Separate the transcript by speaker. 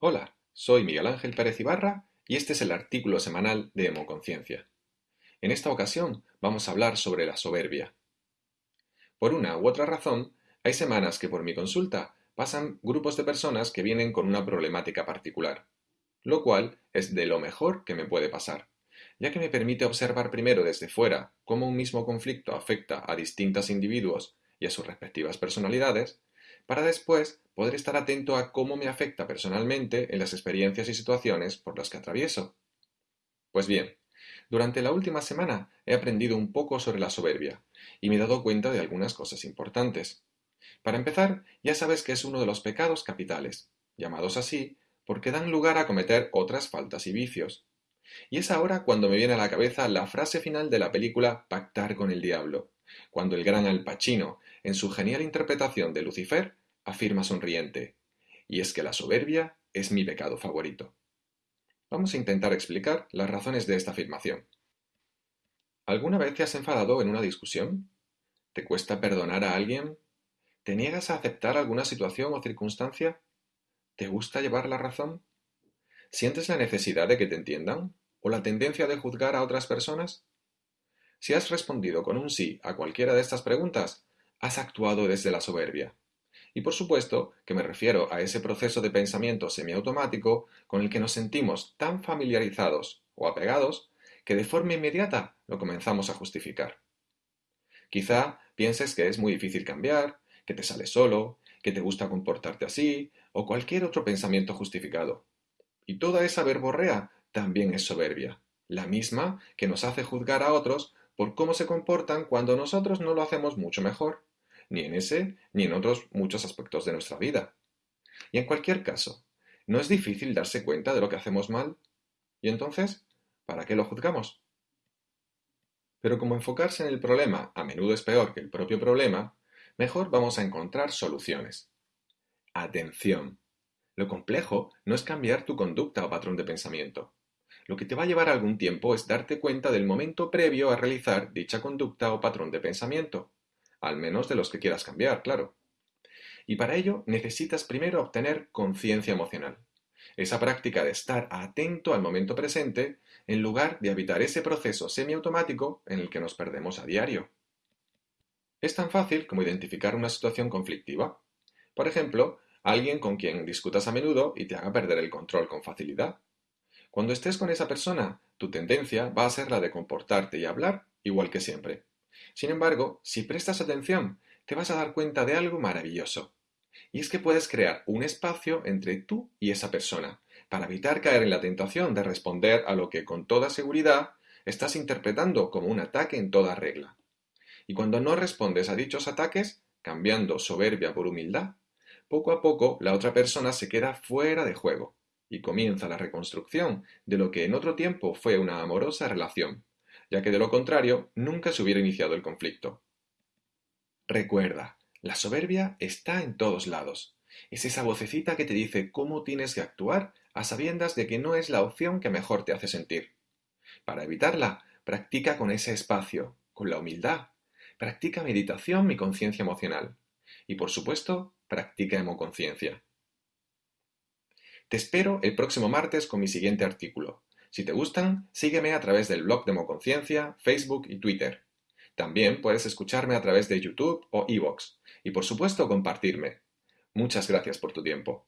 Speaker 1: Hola, soy Miguel Ángel Pérez Ibarra y este es el artículo semanal de Hemoconciencia. En esta ocasión vamos a hablar sobre la soberbia. Por una u otra razón, hay semanas que por mi consulta pasan grupos de personas que vienen con una problemática particular, lo cual es de lo mejor que me puede pasar, ya que me permite observar primero desde fuera cómo un mismo conflicto afecta a distintos individuos y a sus respectivas personalidades, para después poder estar atento a cómo me afecta personalmente en las experiencias y situaciones por las que atravieso. Pues bien, durante la última semana he aprendido un poco sobre la soberbia y me he dado cuenta de algunas cosas importantes. Para empezar, ya sabes que es uno de los pecados capitales, llamados así porque dan lugar a cometer otras faltas y vicios. Y es ahora cuando me viene a la cabeza la frase final de la película Pactar con el Diablo, cuando el gran Al Pacino, en su genial interpretación de Lucifer, afirma sonriente, y es que la soberbia es mi pecado favorito. Vamos a intentar explicar las razones de esta afirmación. ¿Alguna vez te has enfadado en una discusión? ¿Te cuesta perdonar a alguien? ¿Te niegas a aceptar alguna situación o circunstancia? ¿Te gusta llevar la razón? ¿Sientes la necesidad de que te entiendan? ¿O la tendencia de juzgar a otras personas? Si has respondido con un sí a cualquiera de estas preguntas, has actuado desde la soberbia. Y por supuesto que me refiero a ese proceso de pensamiento semiautomático con el que nos sentimos tan familiarizados o apegados que de forma inmediata lo comenzamos a justificar. Quizá pienses que es muy difícil cambiar, que te sale solo, que te gusta comportarte así, o cualquier otro pensamiento justificado. Y toda esa verborrea también es soberbia, la misma que nos hace juzgar a otros por cómo se comportan cuando nosotros no lo hacemos mucho mejor ni en ese ni en otros muchos aspectos de nuestra vida. Y en cualquier caso, ¿no es difícil darse cuenta de lo que hacemos mal? ¿Y entonces, para qué lo juzgamos? Pero como enfocarse en el problema a menudo es peor que el propio problema, mejor vamos a encontrar soluciones. Atención. Lo complejo no es cambiar tu conducta o patrón de pensamiento. Lo que te va a llevar algún tiempo es darte cuenta del momento previo a realizar dicha conducta o patrón de pensamiento al menos de los que quieras cambiar, claro. Y para ello necesitas primero obtener conciencia emocional, esa práctica de estar atento al momento presente en lugar de habitar ese proceso semiautomático en el que nos perdemos a diario. Es tan fácil como identificar una situación conflictiva. Por ejemplo, alguien con quien discutas a menudo y te haga perder el control con facilidad. Cuando estés con esa persona, tu tendencia va a ser la de comportarte y hablar igual que siempre. Sin embargo, si prestas atención, te vas a dar cuenta de algo maravilloso. Y es que puedes crear un espacio entre tú y esa persona, para evitar caer en la tentación de responder a lo que con toda seguridad estás interpretando como un ataque en toda regla. Y cuando no respondes a dichos ataques, cambiando soberbia por humildad, poco a poco la otra persona se queda fuera de juego y comienza la reconstrucción de lo que en otro tiempo fue una amorosa relación, ya que de lo contrario nunca se hubiera iniciado el conflicto. Recuerda, la soberbia está en todos lados. Es esa vocecita que te dice cómo tienes que actuar a sabiendas de que no es la opción que mejor te hace sentir. Para evitarla, practica con ese espacio, con la humildad. Practica meditación y conciencia emocional. Y por supuesto, practica hemoconciencia. Te espero el próximo martes con mi siguiente artículo. Si te gustan, sígueme a través del blog Democonciencia, Facebook y Twitter. También puedes escucharme a través de YouTube o Evox. Y por supuesto compartirme. Muchas gracias por tu tiempo.